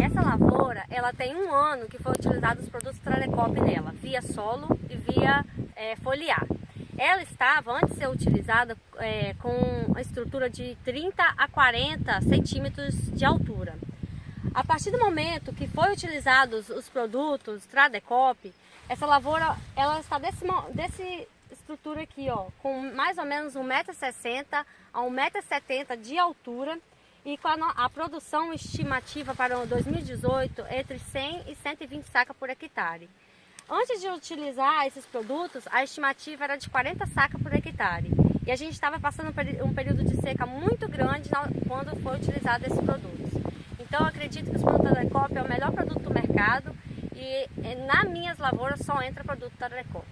Essa lavoura, ela tem um ano que foi utilizado os produtos Tralecop nela, via solo e via é, foliar. Ela estava, antes de ser utilizada, é, com uma estrutura de 30 a 40 centímetros de altura. A partir do momento que foi utilizados os produtos Tradecop, essa lavoura ela está desse, desse estrutura aqui, ó, com mais ou menos 1,60m a 1,70m de altura e com a, a, produção estimativa para 2018 entre 100 e 120 sacas por hectare. Antes de utilizar esses produtos, a estimativa era de 40 sacas por hectare. E a gente estava passando um período de seca muito grande quando foi utilizado esses produtos. Então acredito que o produto Telecop é o melhor produto do mercado e nas minhas lavouras só entra produto Telecop.